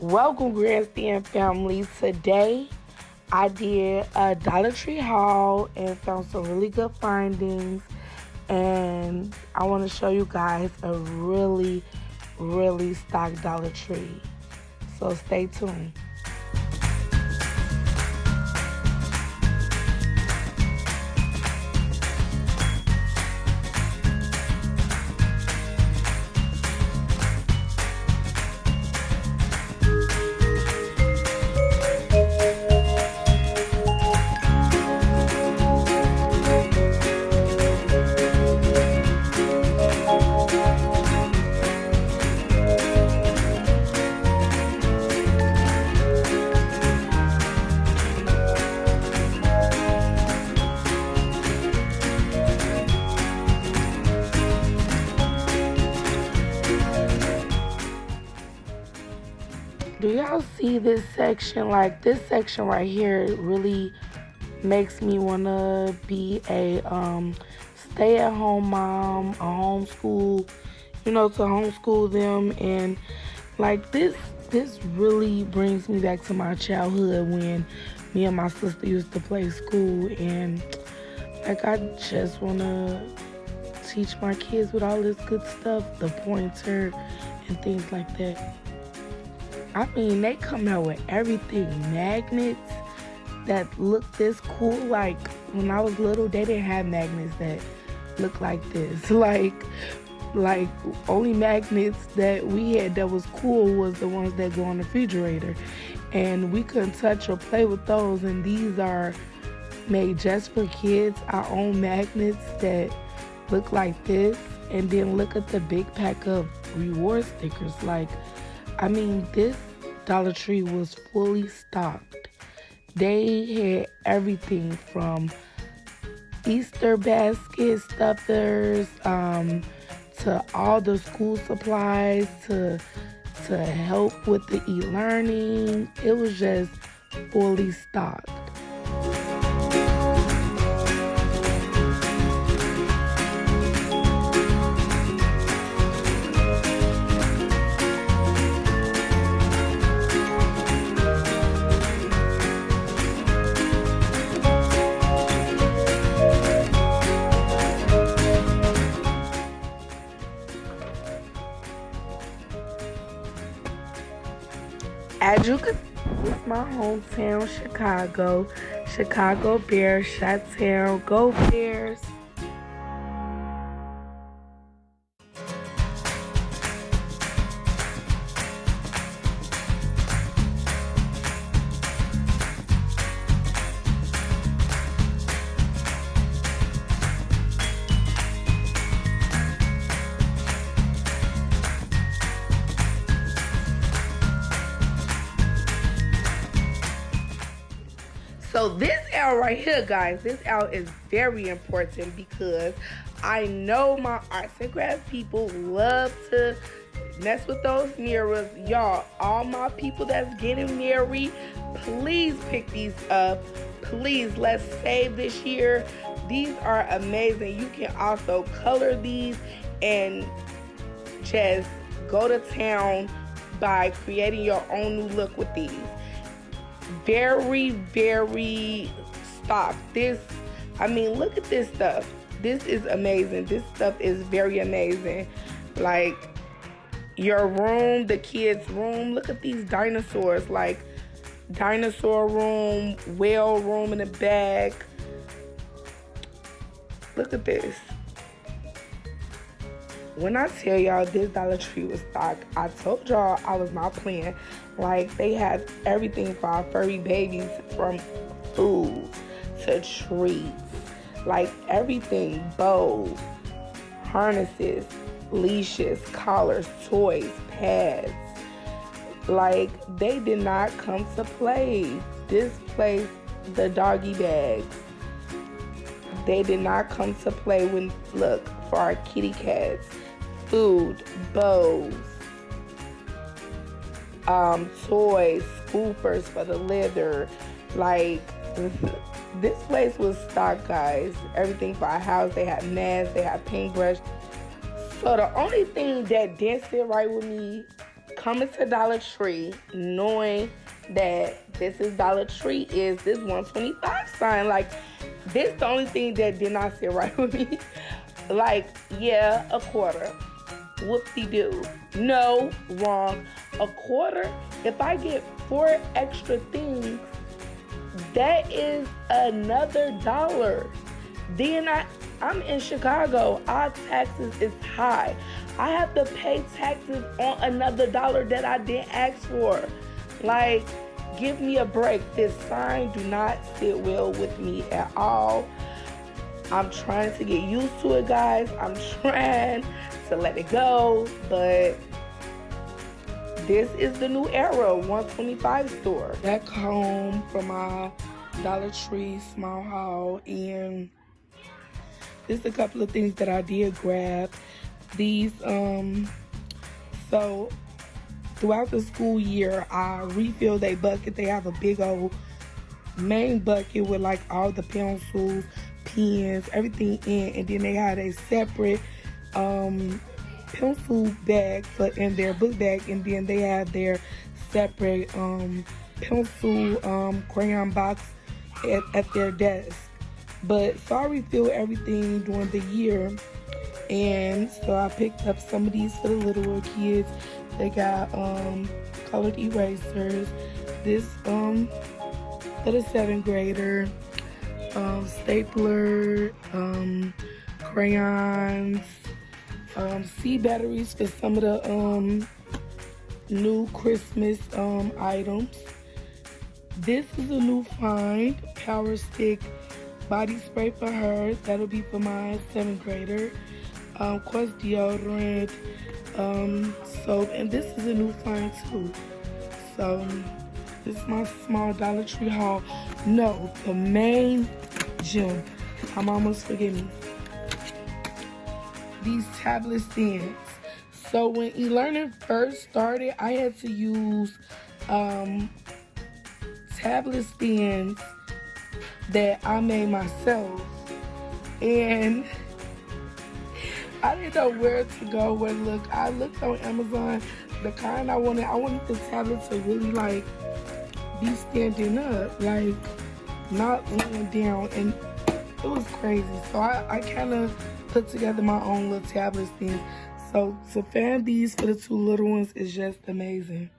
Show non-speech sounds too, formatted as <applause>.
Welcome, Grandstand family. Today, I did a Dollar Tree haul and found some really good findings. And I want to show you guys a really, really stocked Dollar Tree. So stay tuned. Do y'all see this section? Like this section right here really makes me want to be a um, stay-at-home mom a homeschool you know to homeschool them. And like this this really brings me back to my childhood when me and my sister used to play school. And like i just want to teach my kids with all this good stuff the pointer and things like that I mean, they come out with everything. Magnets that look this cool. Like, when I was little, they didn't have magnets that look like this. <laughs> Like, like only magnets that we had that was cool was the ones that go on the refrigerator and we couldn't touch or play with those and these are made just for kids our own magnets that look like this and then look at the big pack of reward stickers like I mean, this Dollar Tree was fully stocked. They had everything from Easter basket stuffers um, to all the school supplies to to help with the e-learning. It was just fully stocked. As you can see, my hometown, Chicago. Chicago Bears, Chi-Town, go Bears. So this L right here, guys, this L is very important because I know my arts and crafts people love to mess with those mirrors. Y'all, all my people that's getting married, please pick these up. Please, let's save this year. These are amazing. You can also color these and just go to town by creating your own new look with these very, very stop. This, I mean, look at this stuff. This is amazing. This stuff is very amazing. Like your room, the kids' room. Look at these dinosaurs. Like dinosaur room, whale room in the back. Look at this. When I tell y'all this Dollar Tree was stocked, I told y'all I was not playing. Like they had everything for our furry babies from food to treats. Like everything, bows, harnesses, leashes, collars, toys, pads. Like they did not come to play. This place, the doggy bags. They did not come to play when look for our kitty cats. Food, bows, um, toys, scoopers for the litter. Like, <laughs> this place was stocked, guys. Everything for our house. They had masks, they had paintbrush. So the only thing that didn't sit right with me, coming to Dollar Tree knowing that this is Dollar Tree is this 125 sign. Like this is the only thing that did not sit <laughs> right with me. like, yeah, a quarter. Whoop-de-doo. No, wrong. A quarter, if I get four extra things, that is another dollar. Then I, I'm in Chicago. Our taxes is high. I have to pay taxes on another dollar that I didn't ask for. Like, give me a break. This sign do not sit well with me at all. I'm trying to get used to it, guys. I'm trying to let it go, but this is the new era 125 store. Back home from my Dollar Tree small haul, and there's a couple of things that I did grab. These, um, so throughout the school year, I refill their bucket. They have a big old main bucket with like all the pencils, pens, everything in, and then they had a separate um, pencil bag for in their book bag, and then they have their separate um, pencil um, crayon box at, at their desk. But so I refill everything during the year. And so I picked up some of these for the littler kids. They got um, colored erasers. This um, for the seventh grader um, stapler, um, crayons, um, C batteries for some of the um, new Christmas um, items. This is a new find, Power Stick body spray for her. That'll be for my seventh grader. Um, Quest deodorant, um, soap, and this is a new find too. So this is my small Dollar Tree haul. No, the main gem. I'm almost forgetting. These tablet stands. So when e-learning first started, I had to use um, tablet stands that I made myself. And I didn't know where to go, where to look. I looked on Amazon, the kind I wanted, I wanted the tablet to really like be standing up, like not laying down. And it was crazy. So I, I kind of put together my own little tablet thing. So to fan these for the two little ones is just amazing.